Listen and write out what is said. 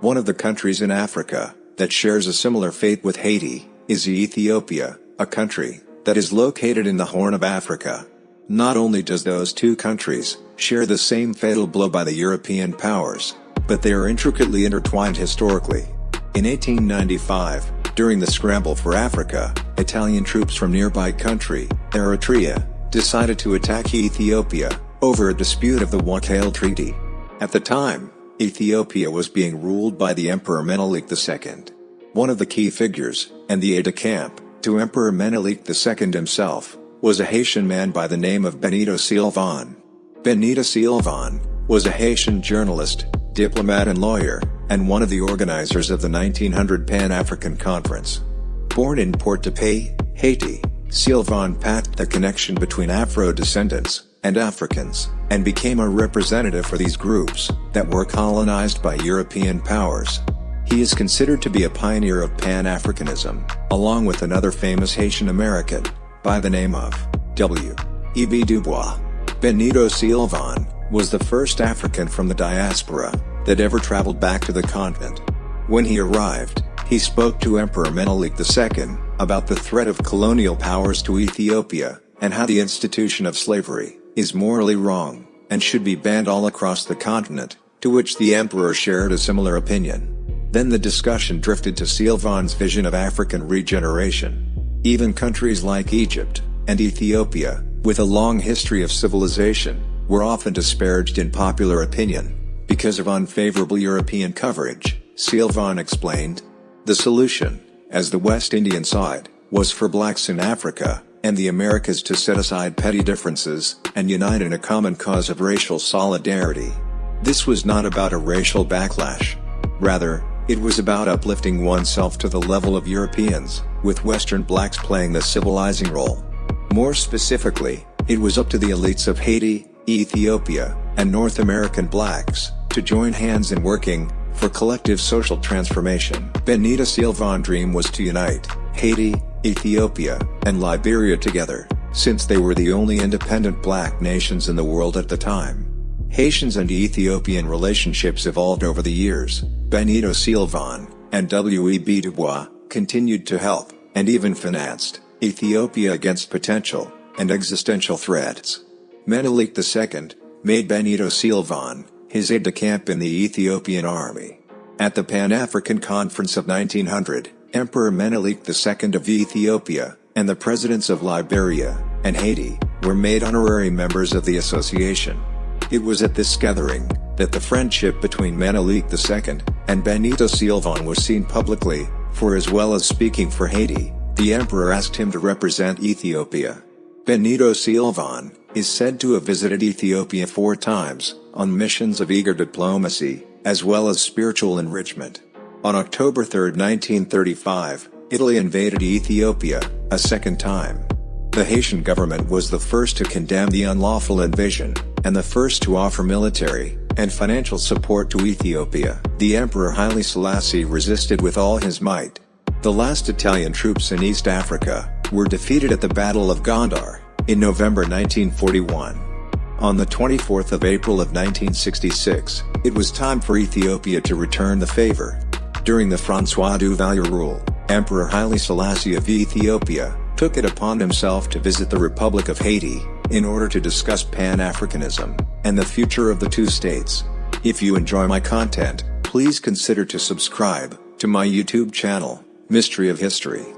One of the countries in Africa that shares a similar fate with Haiti is Ethiopia, a country that is located in the Horn of Africa. Not only does those two countries share the same fatal blow by the European powers, but they are intricately intertwined historically. In 1895, during the scramble for Africa, Italian troops from nearby country, Eritrea, decided to attack Ethiopia, over a dispute of the Wuchale Treaty. At the time, Ethiopia was being ruled by the Emperor Menelik II. One of the key figures, and the aide-de-camp, to Emperor Menelik II himself, was a Haitian man by the name of Benito Sylvain. Benito Sylvain was a Haitian journalist, diplomat and lawyer, and one of the organizers of the 1900 Pan-African Conference. Born in Port-de-Paix, Haiti, Sylvain packed the connection between Afro-descendants and Africans, and became a representative for these groups that were colonized by European powers. He is considered to be a pioneer of Pan-Africanism, along with another famous Haitian American, by the name of W. E. B. Du Bois. Benito Sylvain was the first African from the diaspora that ever traveled back to the continent. When he arrived, he spoke to Emperor Menelik II about the threat of colonial powers to Ethiopia, and how the institution of slavery is morally wrong, and should be banned all across the continent, to which the emperor shared a similar opinion. Then the discussion drifted to Sylvain's vision of African regeneration. Even countries like Egypt and Ethiopia, with a long history of civilization, were often disparaged in popular opinion because of unfavorable European coverage, Sylvain explained. The solution, as the West Indian side, was for blacks in Africa and the Americas to set aside petty differences and unite in a common cause of racial solidarity. This was not about a racial backlash. Rather, it was about uplifting oneself to the level of Europeans, with Western blacks playing the civilizing role. More specifically, it was up to the elites of Haiti, Ethiopia, and North American blacks, to join hands in working, for collective social transformation. Benito Sylvain dream was to unite, Haiti, Ethiopia, and Liberia together, since they were the only independent black nations in the world at the time. Haitians and Ethiopian relationships evolved over the years, Benito Sylvain, and W.E.B. Du Bois, continued to help, and even financed, Ethiopia against potential, and existential threats. Menelik II, made Benito Sylvain, his aide-de-camp in the Ethiopian army. At the Pan-African Conference of 1900, Emperor Menelik II of Ethiopia, and the presidents of Liberia, and Haiti, were made honorary members of the association. It was at this gathering, that the friendship between Menelik II, and Benito Sylvain was seen publicly, for as well as speaking for Haiti, the emperor asked him to represent Ethiopia. Benito Sylvain, is said to have visited Ethiopia four times, on missions of eager diplomacy, as well as spiritual enrichment. On October 3, 1935, Italy invaded Ethiopia, a second time. The Haitian government was the first to condemn the unlawful invasion, and the first to offer military and financial support to Ethiopia. The Emperor Haile Selassie resisted with all his might. The last Italian troops in East Africa were defeated at the Battle of Gondar in November 1941. On the 24th of April of 1966, it was time for Ethiopia to return the favor. During the François Duvalier rule, Emperor Haile Selassie of Ethiopia took it upon himself to visit the Republic of Haiti, in order to discuss Pan-Africanism, and the future of the two states. If you enjoy my content, please consider to subscribe, to my YouTube channel, Mystery of History.